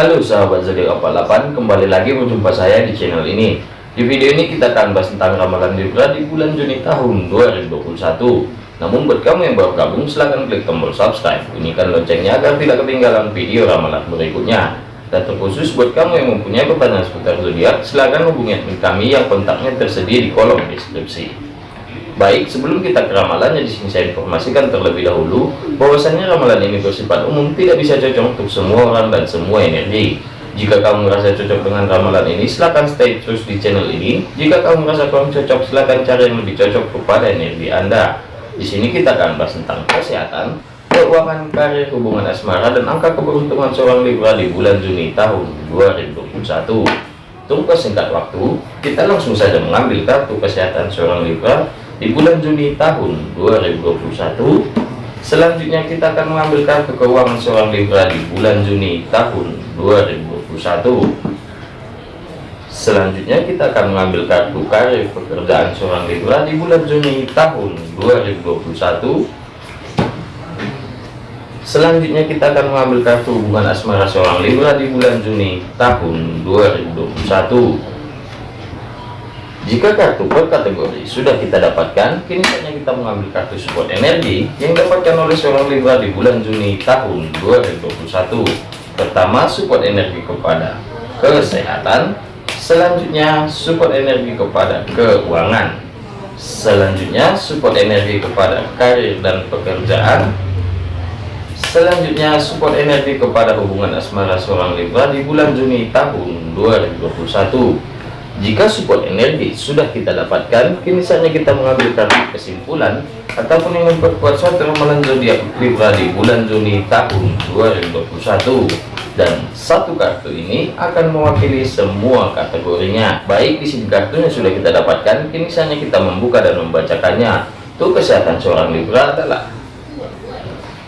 Halo sahabat zodiak 48 kembali lagi berjumpa saya di channel ini. Di video ini kita akan bahas tentang ramalan Libra di bulan Juni tahun 2021 namun buat kamu yang baru gabung silahkan klik tombol subscribe. Bunyikan loncengnya agar tidak ketinggalan video ramalan berikutnya. Dan terkhusus buat kamu yang mempunyai pertanyaan seputar zodiak silahkan hubungi kami yang kontaknya tersedia di kolom deskripsi Baik, sebelum kita ke ramalannya di sini saya informasikan terlebih dahulu bahwasannya ramalan ini bersifat umum tidak bisa cocok untuk semua orang dan semua energi. Jika kamu merasa cocok dengan ramalan ini, silahkan stay terus di channel ini. Jika kamu merasa kurang cocok, silahkan cari yang lebih cocok kepada energi Anda. Di sini kita akan bahas tentang kesehatan, keuangan, karir, hubungan asmara, dan angka keberuntungan seorang Libra di bulan Juni tahun 2021. Tunggu singkat waktu, kita langsung saja mengambil kartu kesehatan seorang Libra di bulan Juni tahun 2021 selanjutnya kita akan mengambil kartu keuangan seorang Libra di bulan Juni tahun 2021 selanjutnya kita akan mengambil kartu karir pekerjaan seorang Libra di bulan Juni tahun 2021 selanjutnya kita akan mengambil kartu hubungan asmara seorang Libra di bulan Juni tahun 2021 jika kartu per kategori? Sudah kita dapatkan, kini saatnya kita mengambil kartu support energi yang dapatkan oleh seorang Libra di bulan Juni tahun 2021. Pertama, support energi kepada kesehatan, selanjutnya support energi kepada keuangan, selanjutnya support energi kepada karir dan pekerjaan, selanjutnya support energi kepada hubungan asmara seorang Libra di bulan Juni tahun 2021 jika support energi sudah kita dapatkan, kini saatnya kita mengambil kartu kesimpulan ataupun yang memperkuat suatu ramalan zodiak Libra di bulan Juni tahun 2021. Dan satu kartu ini akan mewakili semua kategorinya. Baik di sini kartunya sudah kita dapatkan, kini saatnya kita membuka dan membacakannya. Tuh kesehatan seorang Libra adalah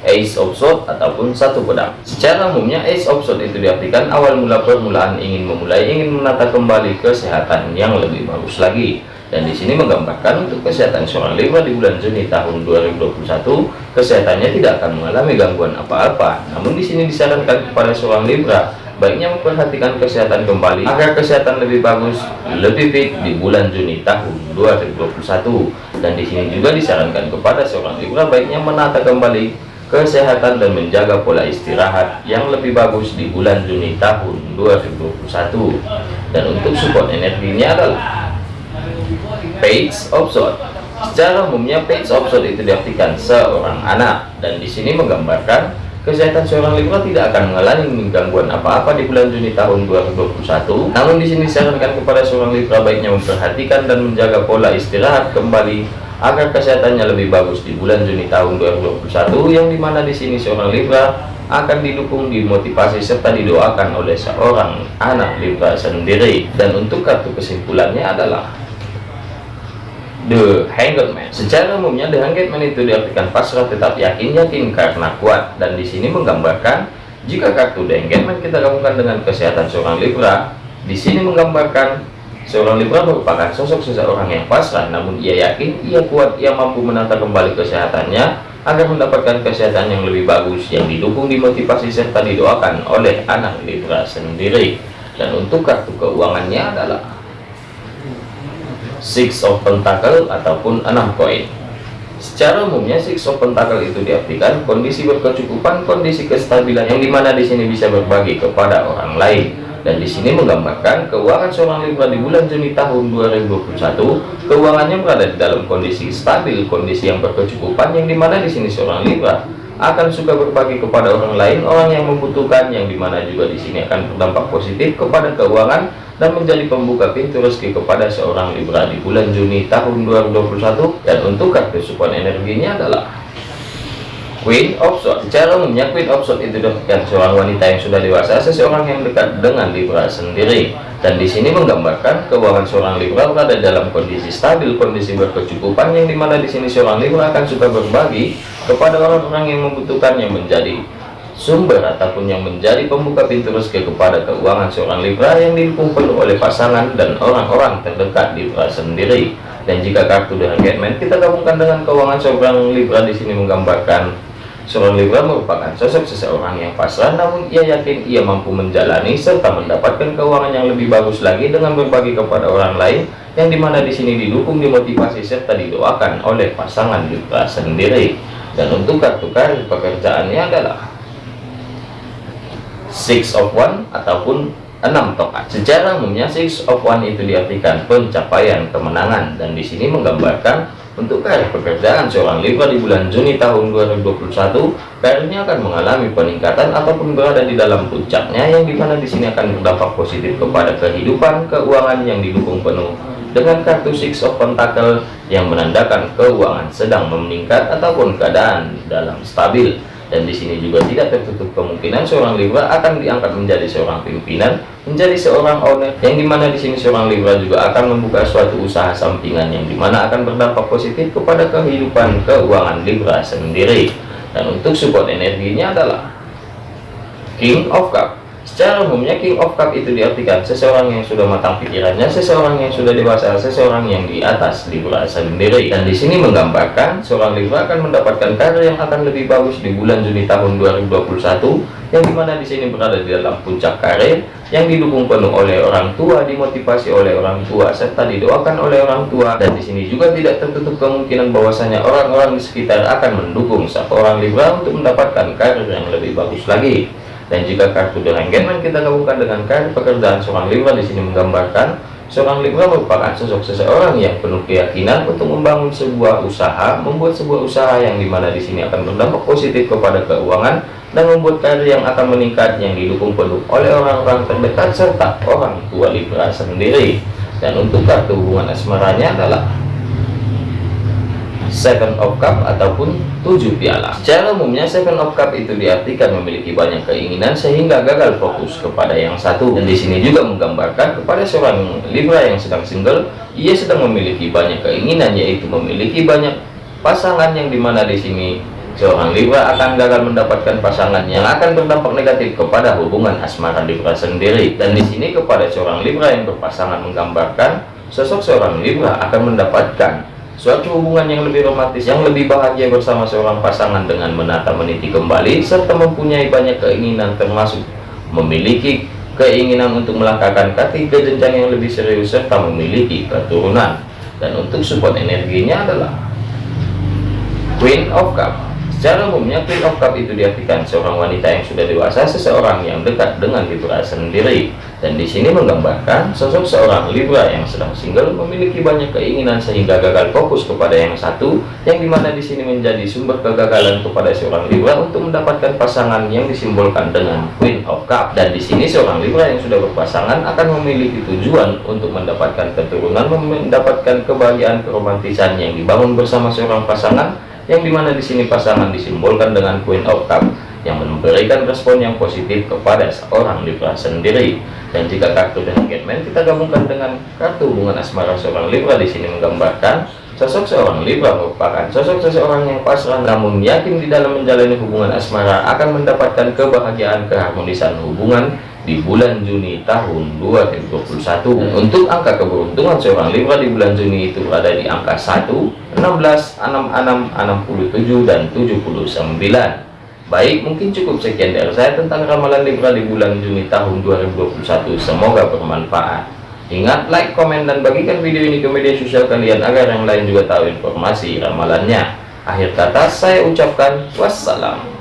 Ace of Swords ataupun satu pedang. Secara umumnya Ace of Swords itu diartikan awal mula permulaan ingin memulai, ingin menata kembali kesehatan yang lebih bagus lagi. Dan di sini menggambarkan untuk kesehatan seorang Libra di bulan Juni tahun 2021, kesehatannya tidak akan mengalami gangguan apa-apa. Namun di sini disarankan kepada seorang Libra baiknya memperhatikan kesehatan kembali agar kesehatan lebih bagus, lebih fit di bulan Juni tahun 2021. Dan di sini juga disarankan kepada seorang Libra baiknya menata kembali kesehatan dan menjaga pola istirahat yang lebih bagus di bulan Juni tahun 2021 dan untuk support energinya adalah page of sword. Secara umumnya page of sword itu diartikan seorang anak. Dan di sini menggambarkan kesehatan seorang Libra tidak akan mengalami gangguan apa-apa di bulan Juni tahun 2021 namun di sini disarankan kepada seorang Libra baiknya memperhatikan dan menjaga pola istirahat kembali agar kesehatannya lebih bagus di bulan Juni tahun 2021 yang di mana di sini seorang Libra akan didukung dimotivasi serta didoakan oleh seorang anak Libra sendiri dan untuk kartu kesimpulannya adalah The Hanged Man. Secara umumnya The Hanged Man itu diartikan pasrah tetap yakin yakin karena kuat dan di sini menggambarkan jika kartu The Hanged Man kita gabungkan dengan kesehatan seorang Libra di sini menggambarkan Seorang Libra merupakan sosok seseorang yang pasrah, namun ia yakin ia kuat, ia mampu menata kembali kesehatannya agar mendapatkan kesehatan yang lebih bagus, yang didukung, dimotivasi, serta didoakan oleh anak Libra sendiri. Dan untuk kartu keuangannya adalah Six of Pentacle ataupun enam koin. Secara umumnya Six of Pentacle itu diartikan kondisi berkecukupan, kondisi kestabilan yang di mana di sini bisa berbagi kepada orang lain dan di sini menggambarkan keuangan seorang Libra di bulan Juni tahun 2021 keuangannya berada di dalam kondisi stabil kondisi yang berkecukupan yang di mana di sini seorang Libra akan suka berbagi kepada orang lain orang yang membutuhkan yang di mana juga di sini akan berdampak positif kepada keuangan dan menjadi pembuka pintu rezeki kepada seorang Libra di bulan Juni tahun 2021 dan untuk kartu support energinya adalah Queen of Swords. Secara umumnya Queen of Swords itu seorang wanita yang sudah dewasa seseorang yang dekat dengan Libra sendiri. Dan di sini menggambarkan keuangan seorang Libra berada dalam kondisi stabil kondisi berkecukupan yang di mana di sini seorang Libra akan suka berbagi kepada orang-orang yang membutuhkan yang menjadi sumber ataupun yang menjadi pembuka pintu rezeki kepada keuangan seorang Libra yang penuh oleh pasangan dan orang-orang terdekat Libra sendiri. Dan jika kartu dengan Getman kita gabungkan dengan keuangan seorang Libra di sini menggambarkan Seorang Libra merupakan sosok seseorang yang pasrah namun ia yakin ia mampu menjalani serta mendapatkan keuangan yang lebih bagus lagi dengan berbagi kepada orang lain yang di mana di sini didukung dimotivasi serta didoakan oleh pasangan Libra sendiri. Dan untuk kartu karir pekerjaannya adalah six of one ataupun enam tokat. Secara umumnya six of one itu diartikan pencapaian kemenangan dan di sini menggambarkan untuk karir pekerjaan seorang Libra di bulan Juni tahun 2021, karirnya akan mengalami peningkatan ataupun berada di dalam puncaknya yang di mana di sini akan berdampak positif kepada kehidupan keuangan yang didukung penuh dengan kartu Six of Pentacle yang menandakan keuangan sedang meningkat ataupun keadaan dalam stabil dan di sini juga tidak tertutup kemungkinan seorang Libra akan diangkat menjadi seorang pimpinan, menjadi seorang owner, yang di mana di sini seorang Libra juga akan membuka suatu usaha sampingan yang di mana akan berdampak positif kepada kehidupan keuangan Libra sendiri. Dan untuk support energinya adalah King of Cup Secara umumnya King of Cup itu diartikan seseorang yang sudah matang pikirannya, seseorang yang sudah dewasa, seseorang yang di atas Libra sendiri. Dan di sini menggambarkan seorang Libra akan mendapatkan karir yang akan lebih bagus di bulan Juni tahun 2021, yang di mana di sini berada di dalam puncak karir, yang didukung penuh oleh orang tua, dimotivasi oleh orang tua, serta didoakan oleh orang tua. Dan di sini juga tidak tertutup kemungkinan bahwasanya orang-orang di sekitar akan mendukung seorang Libra untuk mendapatkan karir yang lebih bagus lagi dan jika kartu The Hangman kita gabungkan dengan kartu pekerjaan seorang Libra di sini menggambarkan seorang Libra merupakan sosok seseorang yang penuh keyakinan untuk membangun sebuah usaha, membuat sebuah usaha yang di mana di sini akan berdampak positif kepada keuangan dan membuat karir yang akan meningkat yang didukung penuh oleh orang-orang terdekat serta orang tua Libra sendiri. Dan untuk kartu hubungan asmaranya adalah Seven of Cup ataupun tujuh piala. Secara umumnya Seven of Cup itu diartikan memiliki banyak keinginan sehingga gagal fokus kepada yang satu. Dan di sini juga menggambarkan kepada seorang Libra yang sedang single, ia sedang memiliki banyak keinginan yaitu memiliki banyak pasangan yang di mana di sini seorang Libra akan gagal mendapatkan pasangan yang akan berdampak negatif kepada hubungan asmara Libra sendiri. Dan di sini kepada seorang Libra yang berpasangan menggambarkan sosok seorang Libra akan mendapatkan suatu hubungan yang lebih romantis yang lebih bahagia bersama seorang pasangan dengan menata meniti kembali serta mempunyai banyak keinginan termasuk memiliki keinginan untuk melangkahkan kaki ke jenjang yang lebih serius serta memiliki keturunan dan untuk support energinya adalah Queen of Cup Secara umumnya Queen of Cup itu diartikan seorang wanita yang sudah dewasa, seseorang yang dekat dengan Libra sendiri. Dan di sini menggambarkan sosok seorang Libra yang sedang single memiliki banyak keinginan sehingga gagal fokus kepada yang satu, yang di mana di sini menjadi sumber kegagalan kepada seorang Libra untuk mendapatkan pasangan yang disimbolkan dengan Queen of Cup. Dan di sini seorang Libra yang sudah berpasangan akan memiliki tujuan untuk mendapatkan keturunan, mendapatkan kebahagiaan keromantisan yang dibangun bersama seorang pasangan yang di mana di sini pasangan disimbolkan dengan Queen of Cup yang memberikan respon yang positif kepada seorang Libra sendiri. Dan jika kartu dengan Getman kita gabungkan dengan kartu hubungan asmara seorang Libra. Di sini menggambarkan sosok seorang Libra merupakan sosok seseorang yang pasrah namun yakin di dalam menjalani hubungan asmara akan mendapatkan kebahagiaan keharmonisan hubungan di bulan Juni tahun 2021 untuk angka keberuntungan seorang Libra di bulan Juni itu berada di angka 1 16 66 67 dan 79 baik mungkin cukup sekian dari saya tentang ramalan Libra di bulan Juni tahun 2021 semoga bermanfaat. Ingat like komen dan bagikan video ini ke media sosial kalian agar yang lain juga tahu informasi ramalannya. Akhir kata saya ucapkan wassalam